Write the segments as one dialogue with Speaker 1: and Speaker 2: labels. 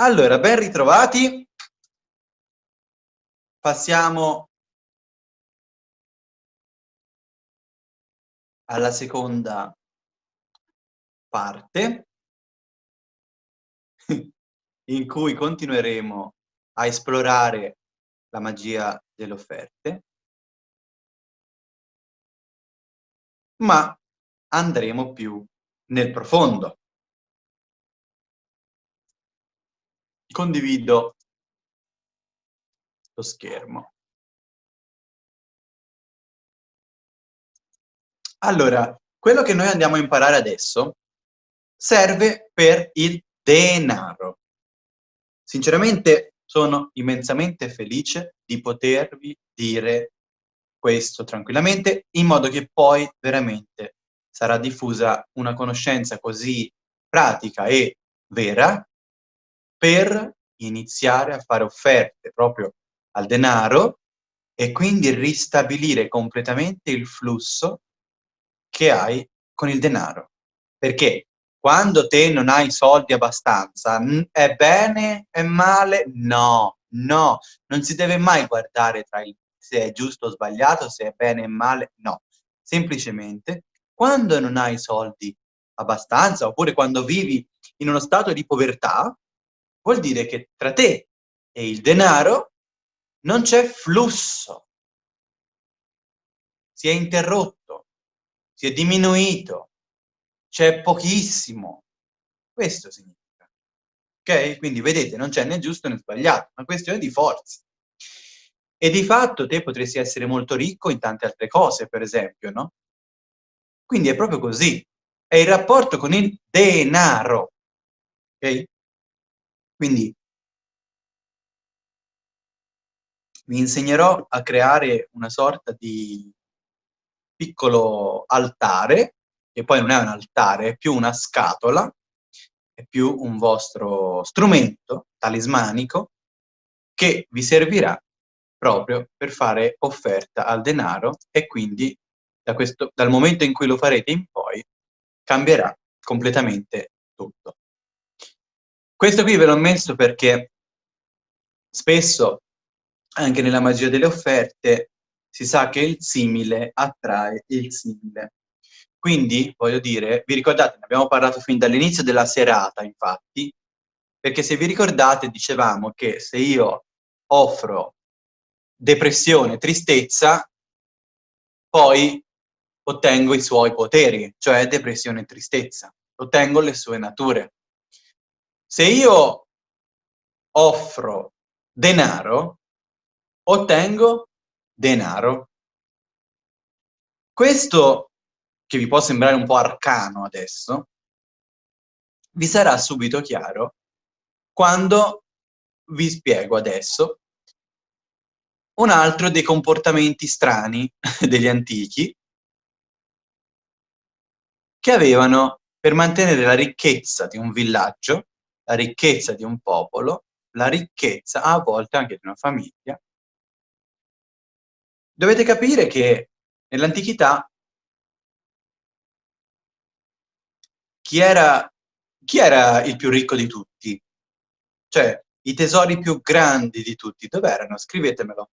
Speaker 1: Allora, ben ritrovati. Passiamo alla seconda parte in cui continueremo a esplorare la magia delle offerte, ma andremo più nel profondo. Condivido lo schermo. Allora, quello che noi andiamo a imparare adesso serve per il denaro. Sinceramente sono immensamente felice di potervi dire questo tranquillamente, in modo che poi veramente sarà diffusa una conoscenza così pratica e vera per iniziare a fare offerte proprio al denaro e quindi ristabilire completamente il flusso che hai con il denaro. Perché quando te non hai soldi abbastanza, è bene, è male? No, no, non si deve mai guardare tra il se è giusto o sbagliato, se è bene o male, no. Semplicemente, quando non hai soldi abbastanza, oppure quando vivi in uno stato di povertà, vuol dire che tra te e il denaro non c'è flusso. Si è interrotto, si è diminuito, c'è pochissimo. Questo significa. Ok? Quindi vedete, non c'è né giusto né sbagliato, è una questione di forza. E di fatto te potresti essere molto ricco in tante altre cose, per esempio, no? Quindi è proprio così. È il rapporto con il denaro. Ok? Quindi vi insegnerò a creare una sorta di piccolo altare, che poi non è un altare, è più una scatola, è più un vostro strumento talismanico che vi servirà proprio per fare offerta al denaro e quindi da questo, dal momento in cui lo farete in poi cambierà completamente tutto. Questo qui ve l'ho messo perché spesso, anche nella magia delle offerte, si sa che il simile attrae il simile. Quindi, voglio dire, vi ricordate, ne abbiamo parlato fin dall'inizio della serata, infatti, perché se vi ricordate dicevamo che se io offro depressione, tristezza, poi ottengo i suoi poteri, cioè depressione e tristezza, ottengo le sue nature. Se io offro denaro, ottengo denaro. Questo, che vi può sembrare un po' arcano adesso, vi sarà subito chiaro quando vi spiego adesso un altro dei comportamenti strani degli antichi che avevano, per mantenere la ricchezza di un villaggio, ricchezza di un popolo, la ricchezza a volte anche di una famiglia. Dovete capire che nell'antichità chi era, chi era il più ricco di tutti? Cioè, i tesori più grandi di tutti, dove erano? Scrivetemelo.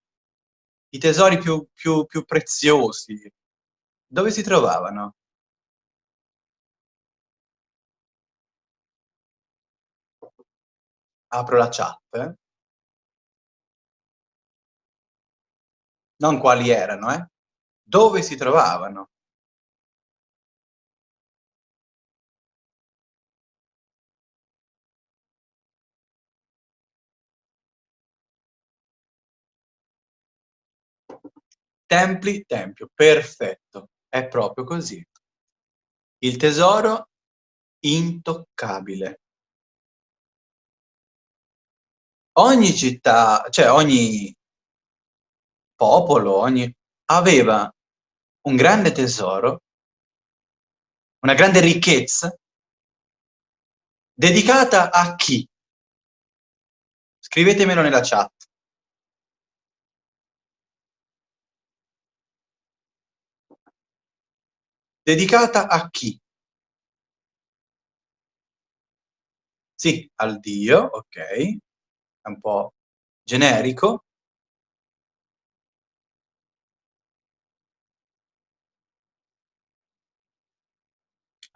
Speaker 1: I tesori più, più, più preziosi, dove si trovavano? Apro la chat, eh. non quali erano, eh? dove si trovavano. Templi, tempio, perfetto, è proprio così. Il tesoro intoccabile. Ogni città, cioè ogni popolo, ogni, aveva un grande tesoro, una grande ricchezza, dedicata a chi? Scrivetemelo nella chat. Dedicata a chi? Sì, al Dio, ok. È un po' generico.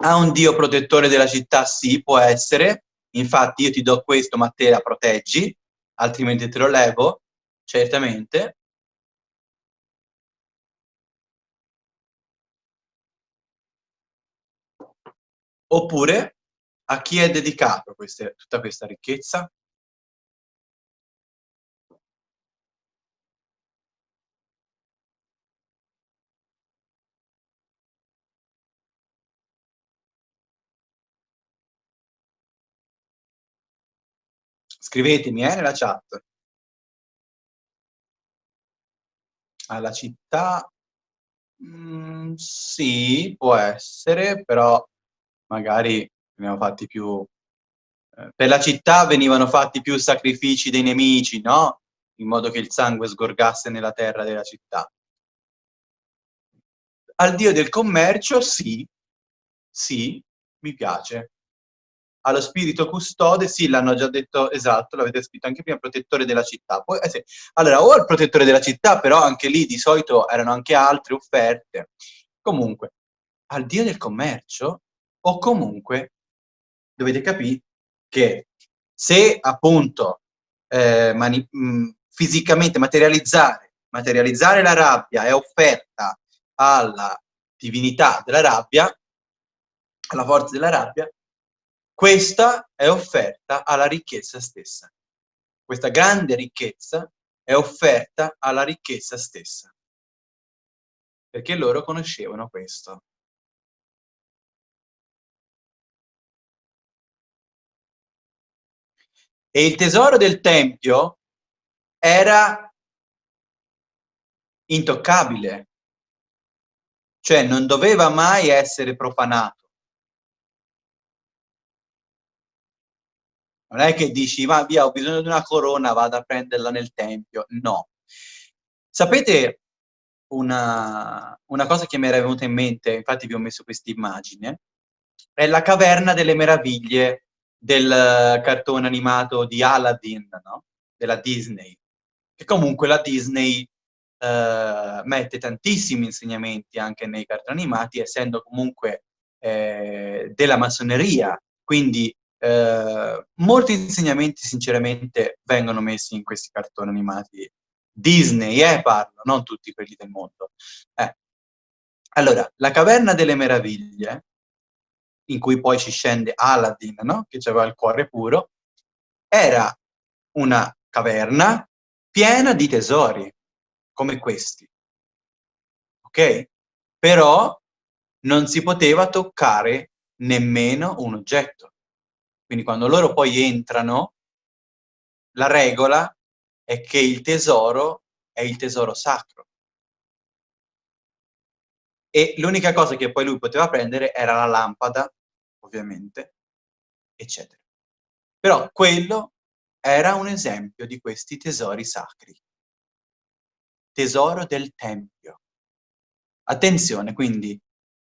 Speaker 1: A un Dio protettore della città? Sì, può essere. Infatti io ti do questo, ma te la proteggi, altrimenti te lo levo, certamente. Oppure, a chi è dedicato queste, tutta questa ricchezza? Scrivetemi eh, nella chat. Alla città? Mm, sì, può essere, però magari ho fatti più... Eh, per la città venivano fatti più sacrifici dei nemici, no? In modo che il sangue sgorgasse nella terra della città. Al dio del commercio, sì, sì, mi piace. Allo spirito custode, sì, l'hanno già detto, esatto, l'avete scritto anche prima, protettore della città. Poi, eh sì. Allora, o il protettore della città, però anche lì di solito erano anche altre offerte. Comunque, al dio del commercio o comunque dovete capire che se appunto eh, mh, mm, fisicamente materializzare, materializzare la rabbia è offerta alla divinità della rabbia, alla forza della rabbia, questa è offerta alla ricchezza stessa. Questa grande ricchezza è offerta alla ricchezza stessa. Perché loro conoscevano questo. E il tesoro del Tempio era intoccabile, cioè non doveva mai essere profanato. Non è che dici, ma via, ho bisogno di una corona, vado a prenderla nel Tempio. No. Sapete una, una cosa che mi era venuta in mente, infatti vi ho messo questa immagine, è la caverna delle meraviglie del cartone animato di Aladdin, no? della Disney, che comunque la Disney eh, mette tantissimi insegnamenti anche nei cartoni animati, essendo comunque eh, della massoneria, quindi eh, molti insegnamenti sinceramente vengono messi in questi cartoni animati Disney, eh, parlo, non tutti quelli del mondo. Eh. Allora, la caverna delle meraviglie in cui poi ci scende Aladdin, no? che aveva il cuore puro, era una caverna piena di tesori, come questi. Ok? Però non si poteva toccare nemmeno un oggetto. Quindi quando loro poi entrano, la regola è che il tesoro è il tesoro sacro. E l'unica cosa che poi lui poteva prendere era la lampada ovviamente, eccetera. Però quello era un esempio di questi tesori sacri. Tesoro del Tempio. Attenzione, quindi,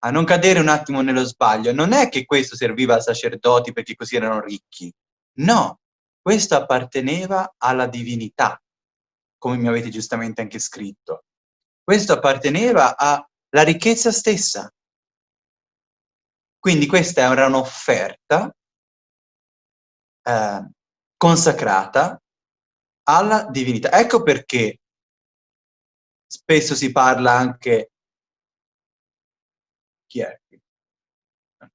Speaker 1: a non cadere un attimo nello sbaglio. Non è che questo serviva ai sacerdoti perché così erano ricchi. No, questo apparteneva alla divinità, come mi avete giustamente anche scritto. Questo apparteneva alla ricchezza stessa, quindi questa era un'offerta eh, consacrata alla divinità. Ecco perché spesso si parla anche... Chi è?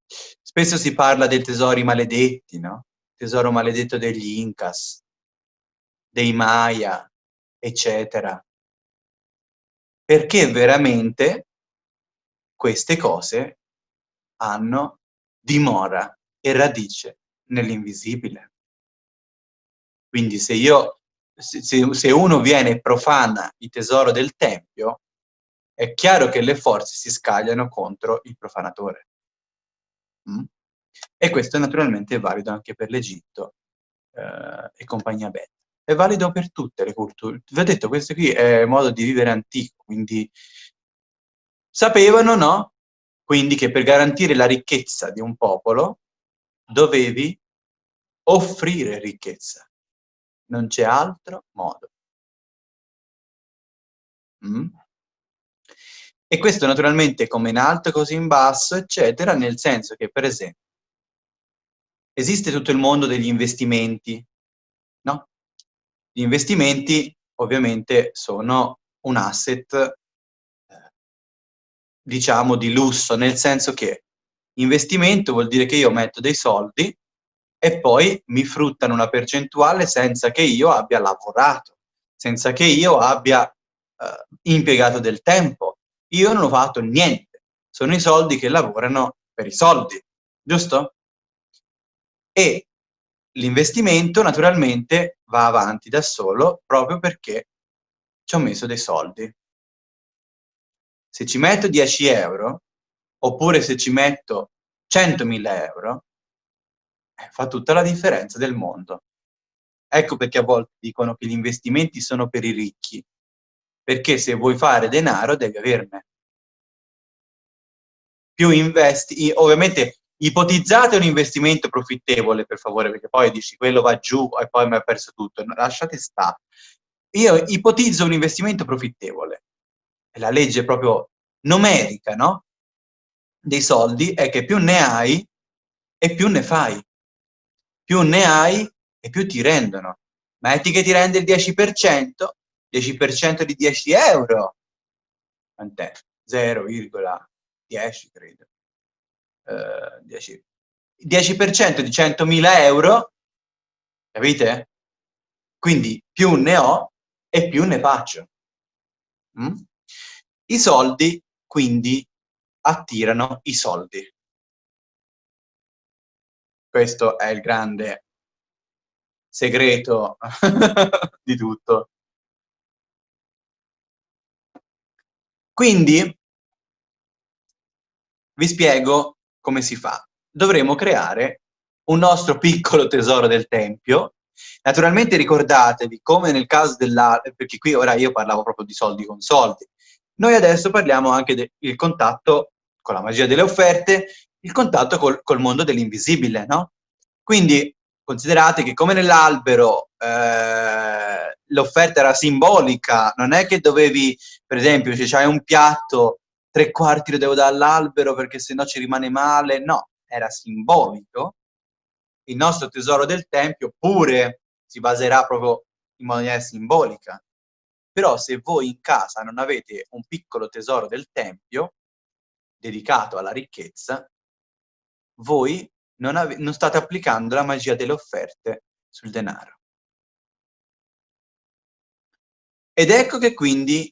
Speaker 1: Spesso si parla dei tesori maledetti, no? Tesoro maledetto degli Incas, dei Maya, eccetera. Perché veramente queste cose hanno dimora e radice nell'invisibile. Quindi se io, se, se uno viene e profana il tesoro del Tempio, è chiaro che le forze si scagliano contro il profanatore. Mm? E questo naturalmente è valido anche per l'Egitto eh, e compagnia bella. È valido per tutte le culture. Vi ho detto, questo qui è modo di vivere antico, quindi sapevano, no? Quindi che per garantire la ricchezza di un popolo dovevi offrire ricchezza. Non c'è altro modo. Mm? E questo naturalmente come in alto così in basso, eccetera, nel senso che, per esempio, esiste tutto il mondo degli investimenti, no? Gli investimenti ovviamente sono un asset, eh, diciamo, di lusso, nel senso che investimento vuol dire che io metto dei soldi e poi mi fruttano una percentuale senza che io abbia lavorato, senza che io abbia eh, impiegato del tempo. Io non ho fatto niente, sono i soldi che lavorano per i soldi, giusto? E l'investimento naturalmente va avanti da solo proprio perché ci ho messo dei soldi. Se ci metto 10 euro, oppure se ci metto 100.000 euro, eh, fa tutta la differenza del mondo. Ecco perché a volte dicono che gli investimenti sono per i ricchi, perché se vuoi fare denaro devi averne. Più investi, ovviamente ipotizzate un investimento profittevole per favore, perché poi dici quello va giù e poi mi ha perso tutto, lasciate stare. Io ipotizzo un investimento profittevole, è la legge proprio numerica, no? Dei soldi è che più ne hai e più ne fai. Più ne hai e più ti rendono. Metti che ti rende il 10%, 10% di 10 euro. Quant'è? 0,10 credo. Uh, 10. 10% di 100.000 euro, capite? Quindi più ne ho e più ne faccio. Mm? I soldi, quindi, attirano i soldi. Questo è il grande segreto di tutto. Quindi vi spiego come si fa. Dovremo creare un nostro piccolo tesoro del Tempio. Naturalmente ricordatevi, come nel caso della... perché qui ora io parlavo proprio di soldi con soldi. Noi adesso parliamo anche del contatto con la magia delle offerte, il contatto col, col mondo dell'invisibile, no? Quindi considerate che come nell'albero eh, l'offerta era simbolica, non è che dovevi, per esempio, se c'hai un piatto, tre quarti lo devo dare all'albero perché sennò ci rimane male, no, era simbolico. Il nostro tesoro del Tempio pure si baserà proprio in maniera simbolica. Però se voi in casa non avete un piccolo tesoro del Tempio, dedicato alla ricchezza, voi non, non state applicando la magia delle offerte sul denaro. Ed ecco che quindi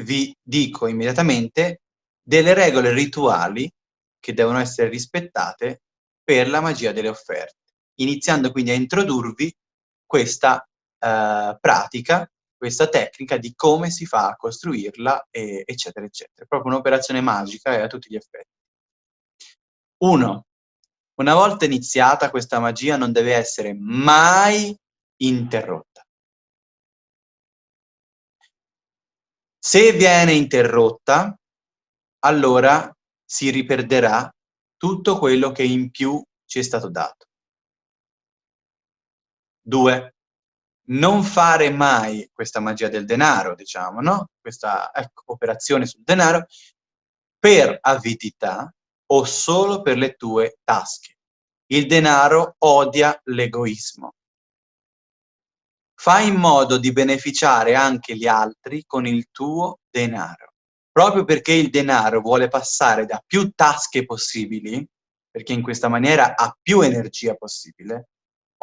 Speaker 1: vi dico immediatamente delle regole rituali che devono essere rispettate per la magia delle offerte, iniziando quindi a introdurvi questa eh, pratica, questa tecnica di come si fa a costruirla, e, eccetera, eccetera. Proprio un'operazione magica e a tutti gli effetti. Uno, una volta iniziata questa magia non deve essere mai interrotta. Se viene interrotta, allora si riperderà tutto quello che in più ci è stato dato. Due, non fare mai questa magia del denaro, diciamo, no? Questa ecco, operazione sul denaro per avidità o solo per le tue tasche. Il denaro odia l'egoismo. Fai in modo di beneficiare anche gli altri con il tuo denaro. Proprio perché il denaro vuole passare da più tasche possibili, perché in questa maniera ha più energia possibile,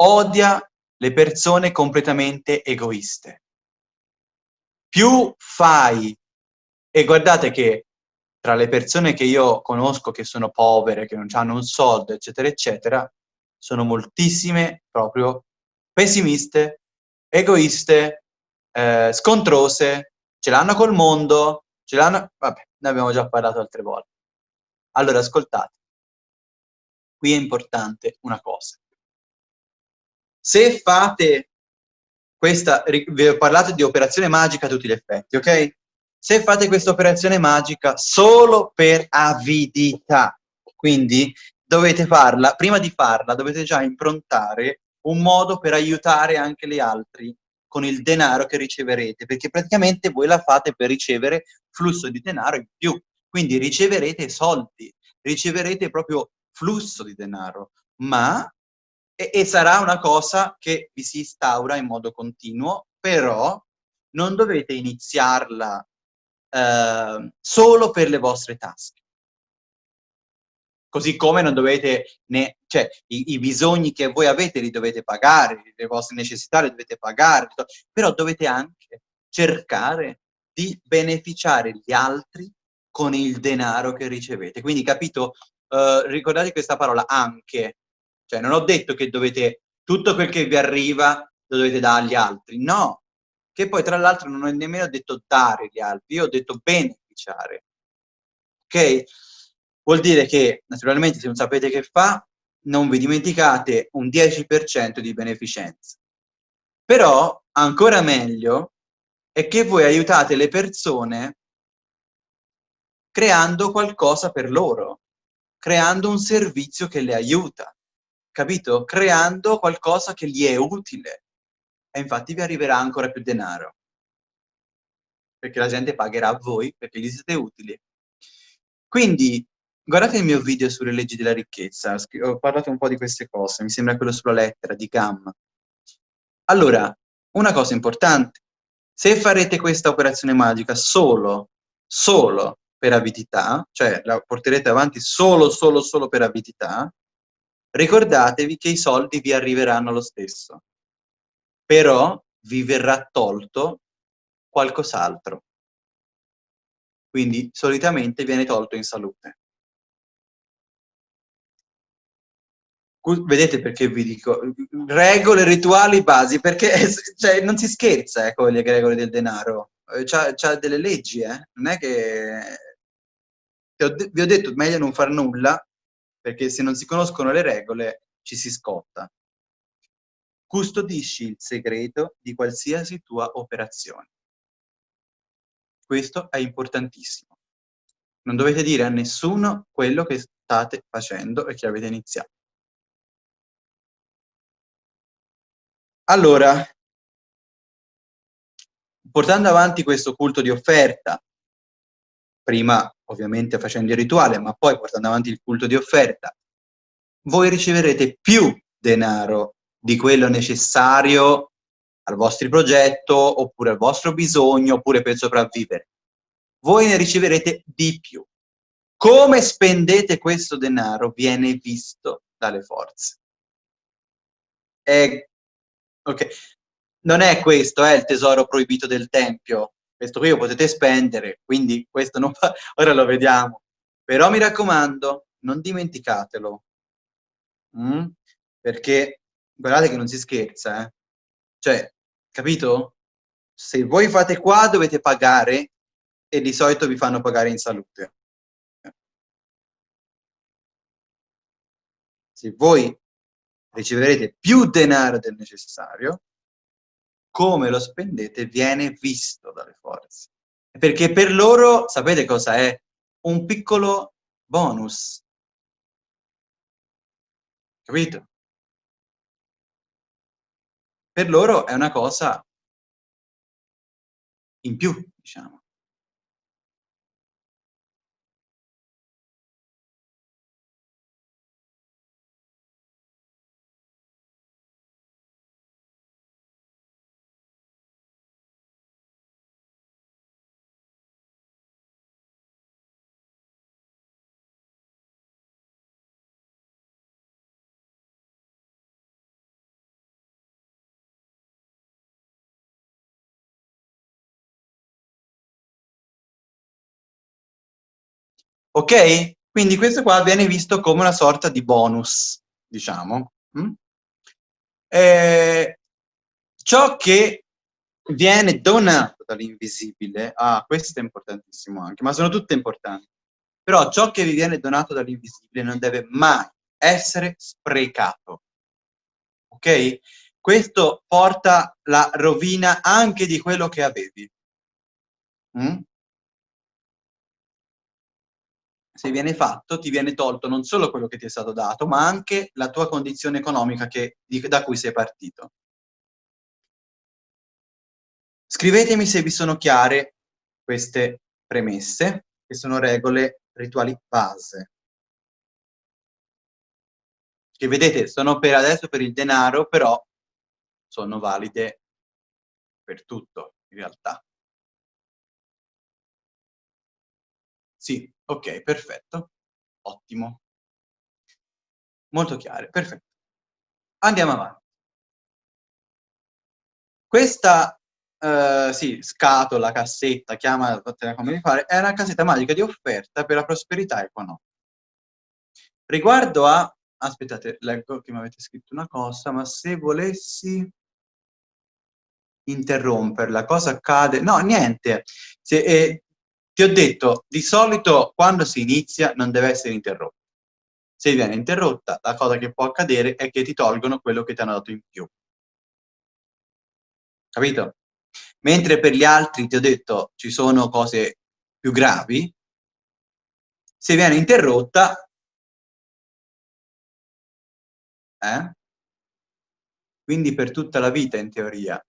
Speaker 1: odia le persone completamente egoiste. Più fai, e guardate che tra le persone che io conosco che sono povere, che non hanno un soldo, eccetera, eccetera, sono moltissime proprio pessimiste, egoiste, eh, scontrose, ce l'hanno col mondo, ce l'hanno... Vabbè, ne abbiamo già parlato altre volte. Allora, ascoltate. Qui è importante una cosa. Se fate questa... Vi ho parlato di operazione magica a tutti gli effetti, ok? se fate questa operazione magica solo per avidità. Quindi dovete farla, prima di farla dovete già improntare un modo per aiutare anche gli altri con il denaro che riceverete, perché praticamente voi la fate per ricevere flusso di denaro in più, quindi riceverete soldi, riceverete proprio flusso di denaro, ma e, e sarà una cosa che vi si instaura in modo continuo, però non dovete iniziarla eh, solo per le vostre tasche così come non dovete, ne, cioè i, i, bisogni che voi avete li dovete pagare, le vostre necessità le dovete pagare, però dovete anche cercare di beneficiare gli altri con il denaro che ricevete. Quindi capito, uh, ricordate questa parola anche, cioè non ho detto che dovete, tutto quel che vi arriva lo dovete dare agli altri, no, che poi tra l'altro non ho nemmeno detto dare agli altri, io ho detto beneficiare, ok? Vuol dire che, naturalmente, se non sapete che fa, non vi dimenticate un 10% di beneficenza. Però, ancora meglio, è che voi aiutate le persone creando qualcosa per loro, creando un servizio che le aiuta, capito? Creando qualcosa che gli è utile. E infatti vi arriverà ancora più denaro. Perché la gente pagherà a voi perché gli siete utili. Quindi Guardate il mio video sulle leggi della ricchezza, ho parlato un po' di queste cose, mi sembra quello sulla lettera di Gamma. Allora, una cosa importante, se farete questa operazione magica solo, solo per avidità, cioè la porterete avanti solo, solo, solo per avidità, ricordatevi che i soldi vi arriveranno lo stesso, però vi verrà tolto qualcos'altro. Quindi solitamente viene tolto in salute. Vedete perché vi dico regole, rituali, basi, perché cioè, non si scherza eh, con le regole del denaro. Eh, c'ha, delle leggi, eh? Non è che... Vi ho detto, meglio non far nulla, perché se non si conoscono le regole ci si scotta. Custodisci il segreto di qualsiasi tua operazione. Questo è importantissimo. Non dovete dire a nessuno quello che state facendo e che avete iniziato. Allora, portando avanti questo culto di offerta, prima ovviamente facendo il rituale, ma poi portando avanti il culto di offerta, voi riceverete più denaro di quello necessario al vostro progetto, oppure al vostro bisogno, oppure per sopravvivere. Voi ne riceverete di più. Come spendete questo denaro viene visto dalle forze. È Ok. Non è questo, è il tesoro proibito del Tempio. Questo qui lo potete spendere, quindi questo non fa... Ora lo vediamo. Però mi raccomando, non dimenticatelo. Mm? Perché guardate che non si scherza, eh? Cioè, capito? Se voi fate qua dovete pagare e di solito vi fanno pagare in salute. Se voi riceverete più denaro del necessario, come lo spendete viene visto dalle forze. Perché per loro, sapete cosa è? Un piccolo bonus. Capito? Per loro è una cosa in più, diciamo. Ok? Quindi questo qua viene visto come una sorta di bonus, diciamo. Mm? Eh, ciò che viene donato dall'invisibile, ah, questo è importantissimo anche, ma sono tutte importanti, però ciò che vi viene donato dall'invisibile non deve mai essere sprecato. Ok? Questo porta la rovina anche di quello che avevi. Mm? Se viene fatto, ti viene tolto non solo quello che ti è stato dato, ma anche la tua condizione economica che, da cui sei partito. Scrivetemi se vi sono chiare queste premesse, che sono regole rituali base. Che vedete, sono per adesso per il denaro, però sono valide per tutto, in realtà. Sì, ok, perfetto. Ottimo. Molto chiare, perfetto. Andiamo avanti. Questa Uh, sì, scatola, cassetta, chiamatela come vi pare, è una cassetta magica di offerta per la prosperità economica. Riguardo a... Aspettate, leggo che mi avete scritto una cosa, ma se volessi interromperla, cosa accade? No, niente. Se, eh, ti ho detto, di solito quando si inizia non deve essere interrotta. Se viene interrotta, la cosa che può accadere è che ti tolgono quello che ti hanno dato in più. Capito? Mentre per gli altri, ti ho detto, ci sono cose più gravi, se viene interrotta, eh? quindi per tutta la vita in teoria.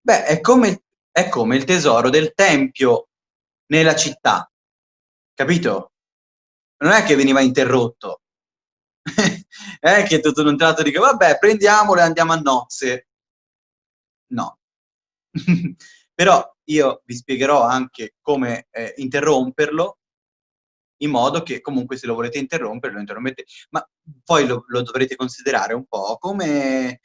Speaker 1: Beh, è come, è come il tesoro del tempio nella città, capito? Non è che veniva interrotto, è che tutto un tratto dico, vabbè, prendiamolo e andiamo a nozze. No, Però io vi spiegherò anche come eh, interromperlo in modo che comunque se lo volete interrompere lo interrompete, ma poi lo, lo dovrete considerare un po' come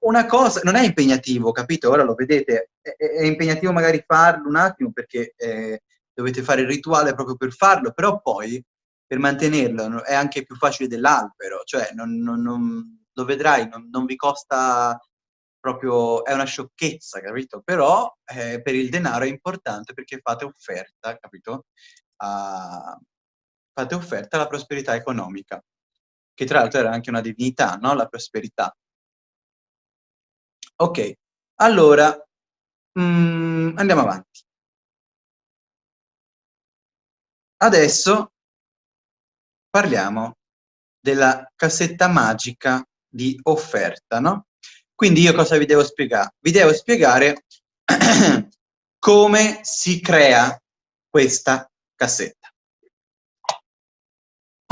Speaker 1: una cosa, non è impegnativo, capito? Ora lo vedete, è, è impegnativo magari farlo un attimo perché eh, dovete fare il rituale proprio per farlo, però poi per mantenerlo è anche più facile dell'albero, cioè non, non, non, lo vedrai, non, vi costa proprio è una sciocchezza, capito? Però eh, per il denaro è importante perché fate offerta, capito? A, fate offerta alla prosperità economica, che tra l'altro era anche una divinità, no? La prosperità. Ok, allora mm, andiamo avanti. Adesso parliamo della cassetta magica di offerta, no? Quindi io cosa vi devo spiegare? Vi devo spiegare come si crea questa cassetta.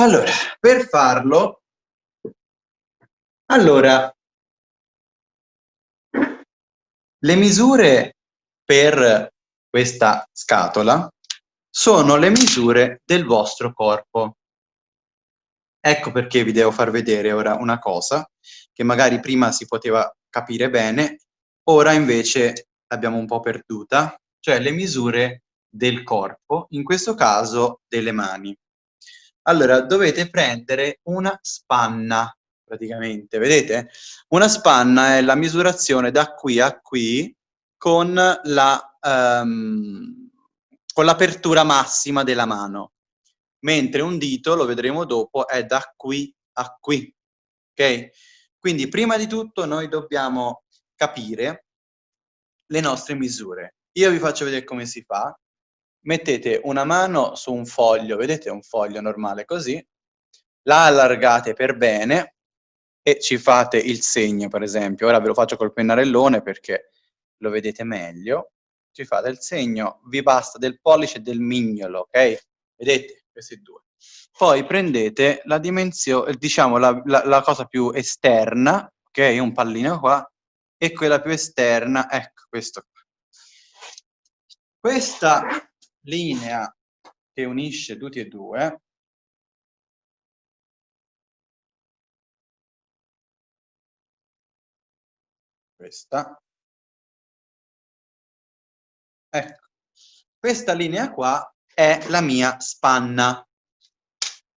Speaker 1: Allora, per farlo, allora, le misure per questa scatola sono le misure del vostro corpo. Ecco perché vi devo far vedere ora una cosa che magari prima si poteva capire bene, ora invece l'abbiamo un po' perduta, cioè le misure del corpo, in questo caso delle mani. Allora, dovete prendere una spanna, praticamente, vedete? Una spanna è la misurazione da qui a qui con la... Um, con l'apertura massima della mano, mentre un dito, lo vedremo dopo, è da qui a qui, ok? Quindi prima di tutto noi dobbiamo capire le nostre misure. Io vi faccio vedere come si fa. Mettete una mano su un foglio, vedete un foglio normale così, la allargate per bene e ci fate il segno, per esempio. Ora ve lo faccio col pennarellone perché lo vedete meglio. Ci fate il segno, vi basta del pollice e del mignolo, ok? Vedete? Questi due. Poi prendete la dimensione, diciamo la, la, la cosa più esterna, ok? Un pallino qua, e quella più esterna, ecco, questo qua. Questa linea che unisce tutti e due, questa, ecco, questa linea qua è la mia spanna,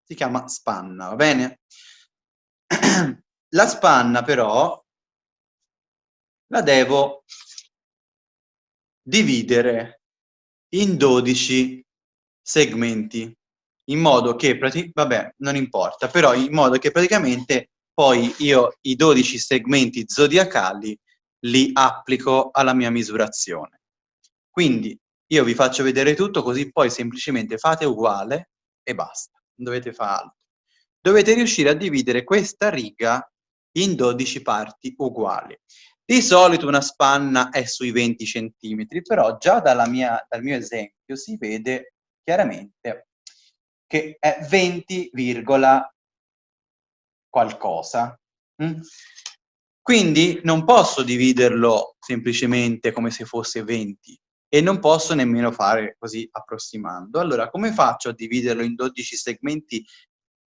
Speaker 1: si chiama spanna, va bene? La spanna però la devo dividere in 12 segmenti, in modo che, vabbè, non importa, però in modo che praticamente poi io i 12 segmenti zodiacali li applico alla mia misurazione. Quindi io vi faccio vedere tutto, così poi semplicemente fate uguale e basta, non dovete fare altro. Dovete riuscire a dividere questa riga in 12 parti uguali. Di solito una spanna è sui 20 cm, però già mia, dal mio esempio si vede chiaramente che è 20, qualcosa. Mm? Quindi non posso dividerlo semplicemente come se fosse 20 e non posso nemmeno fare così approssimando. Allora, come faccio a dividerlo in 12 segmenti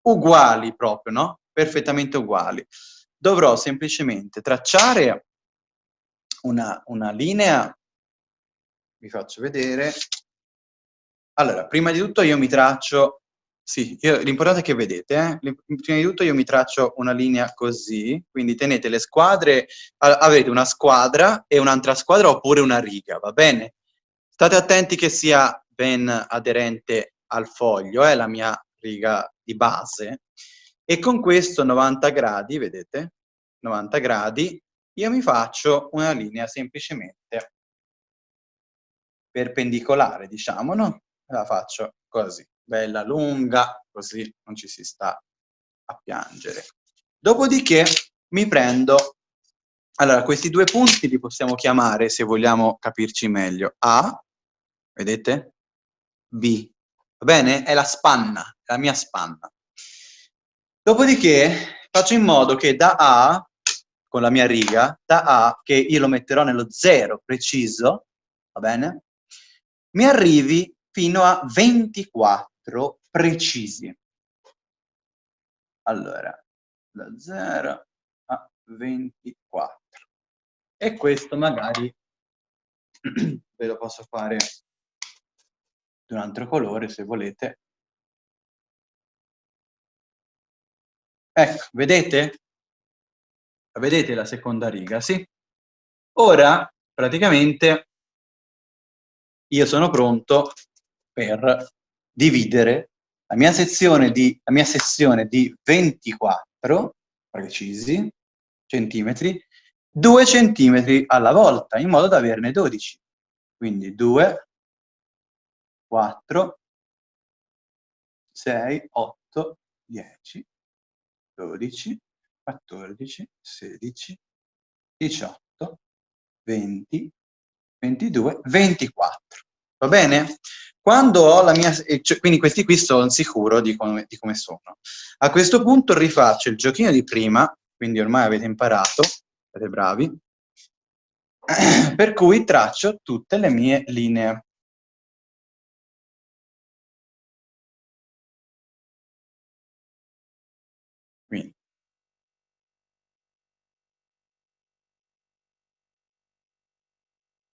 Speaker 1: uguali proprio, no? Perfettamente uguali. Dovrò semplicemente tracciare una, una linea, vi faccio vedere. Allora, prima di tutto io mi traccio sì, l'importante è che vedete, eh? prima di tutto io mi traccio una linea così, quindi tenete le squadre, avete una squadra e un'altra squadra oppure una riga, va bene? State attenti che sia ben aderente al foglio, è eh, la mia riga di base, e con questo 90 gradi, vedete? 90 gradi, io mi faccio una linea semplicemente perpendicolare, diciamo, no? La faccio così bella lunga, così non ci si sta a piangere. Dopodiché mi prendo, allora questi due punti li possiamo chiamare, se vogliamo capirci meglio, A, vedete? B, va bene? È la spanna, la mia spanna. Dopodiché faccio in modo che da A, con la mia riga, da A, che io lo metterò nello zero preciso, va bene? Mi arrivi fino a 24 4 precisi. Allora, da 0 a 24. E questo magari ve lo posso fare di un altro colore se volete. Ecco, vedete? Vedete la seconda riga, sì? Ora, praticamente, io sono pronto per dividere la mia sezione di, la mia sezione di 24 precisi centimetri, 2 centimetri alla volta, in modo da averne 12. Quindi 2, 4, 6, 8, 10, 12, 14, 16, 18, 20, 22, 24. Va bene? Quando ho la mia... Cioè, quindi questi qui sono sicuro di come, di come sono. A questo punto rifaccio il giochino di prima, quindi ormai avete imparato, siete bravi, per cui traccio tutte le mie linee. Quindi.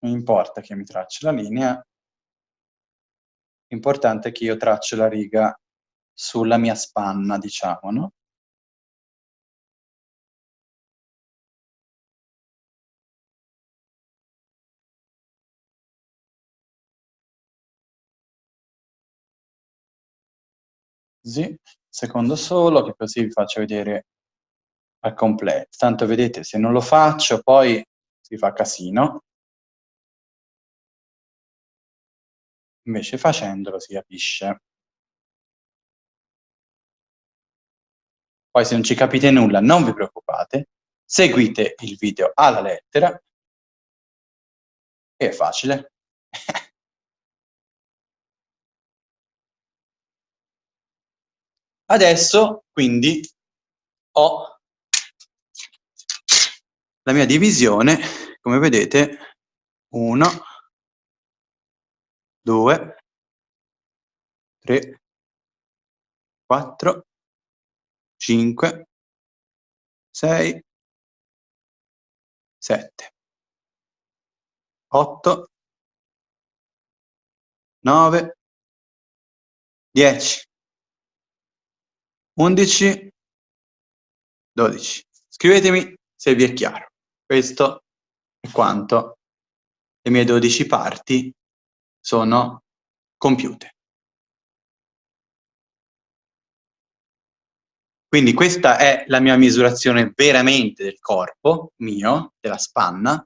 Speaker 1: Non importa che mi tracci la linea, importante che io traccio la riga sulla mia spanna, diciamo, no? Così, secondo solo, che così vi faccio vedere al completo. Tanto vedete, se non lo faccio poi si fa casino. Invece facendolo si capisce. Poi se non ci capite nulla non vi preoccupate, seguite il video alla lettera è facile. Adesso quindi ho la mia divisione, come vedete, 1, 2, 3, 4, 5, 6, 7, 8, 9, 10, 11, 12. Scrivetemi se vi è chiaro. Questo è quanto le mie 12 parti sono compiute. Quindi questa è la mia misurazione veramente del corpo mio, della spanna.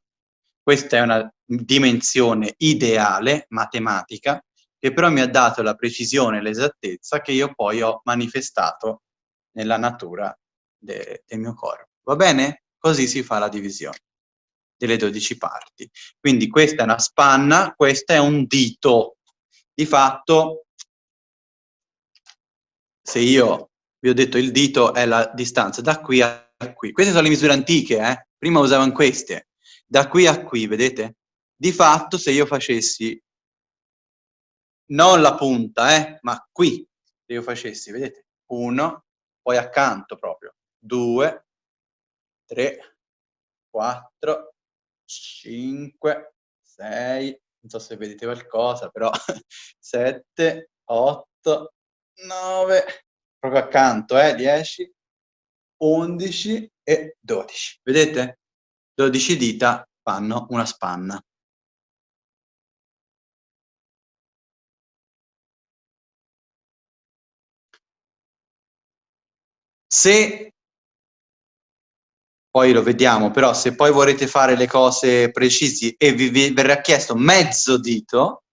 Speaker 1: Questa è una dimensione ideale, matematica, che però mi ha dato la precisione e l'esattezza che io poi ho manifestato nella natura de del mio corpo. Va bene? Così si fa la divisione delle 12 parti. Quindi questa è una spanna, questa è un dito. Di fatto, se io vi ho detto il dito è la distanza da qui a qui. Queste sono le misure antiche, eh? prima usavano queste. Da qui a qui, vedete? Di fatto, se io facessi non la punta, eh, ma qui, se io facessi, vedete? Uno, poi accanto proprio, due, tre, quattro, cinque, sei, non so se vedete qualcosa, però sette, otto, nove, proprio accanto, eh, dieci, undici e dodici. Vedete? Dodici dita fanno una spanna. Se poi lo vediamo, però se poi vorrete fare le cose precisi e vi, vi verrà chiesto mezzo dito,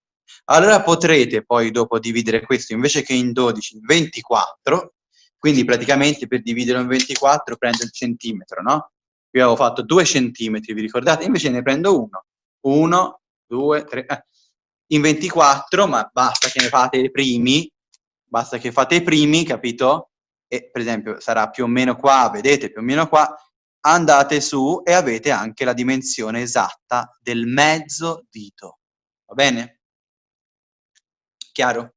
Speaker 1: allora potrete poi dopo dividere questo invece che in 12, in 24, quindi praticamente per dividerlo in 24 prendo il centimetro, no? Io avevo fatto 2 centimetri, vi ricordate? Invece ne prendo uno. 1, 2, 3, eh. in 24, ma basta che ne fate i primi, basta che fate i primi, capito? e per esempio sarà più o meno qua, vedete più o meno qua, andate su e avete anche la dimensione esatta del mezzo dito. Va bene? Chiaro?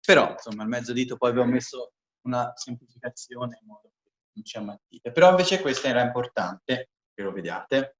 Speaker 1: Però, insomma, il mezzo dito poi vi ho messo una semplificazione in modo che non ci ammattite. Però invece questa era importante, che lo vediate.